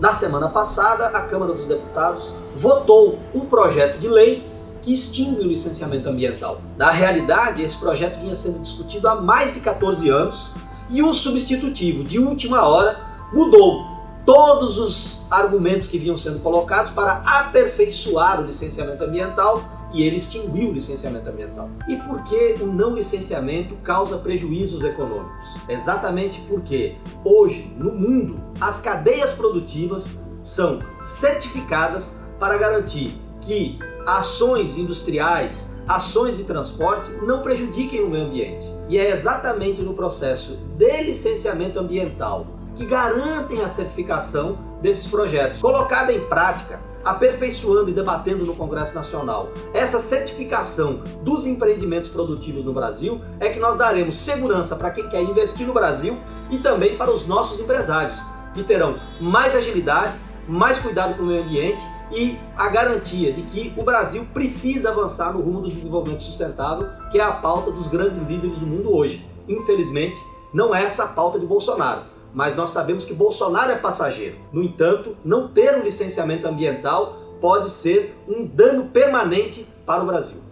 Na semana passada, a Câmara dos Deputados votou um projeto de lei que extingue o licenciamento ambiental. Na realidade, esse projeto vinha sendo discutido há mais de 14 anos e o substitutivo, de última hora, mudou todos os argumentos que vinham sendo colocados para aperfeiçoar o licenciamento ambiental e ele extinguiu o licenciamento ambiental. E por que o não licenciamento causa prejuízos econômicos? Exatamente porque hoje, no mundo, as cadeias produtivas são certificadas para garantir que ações industriais, ações de transporte não prejudiquem o meio ambiente. E é exatamente no processo de licenciamento ambiental que garantem a certificação desses projetos. Colocada em prática, aperfeiçoando e debatendo no Congresso Nacional essa certificação dos empreendimentos produtivos no Brasil, é que nós daremos segurança para quem quer investir no Brasil e também para os nossos empresários, que terão mais agilidade, mais cuidado com o meio ambiente e a garantia de que o Brasil precisa avançar no rumo do desenvolvimento sustentável, que é a pauta dos grandes líderes do mundo hoje. Infelizmente, não é essa a pauta de Bolsonaro mas nós sabemos que Bolsonaro é passageiro. No entanto, não ter um licenciamento ambiental pode ser um dano permanente para o Brasil.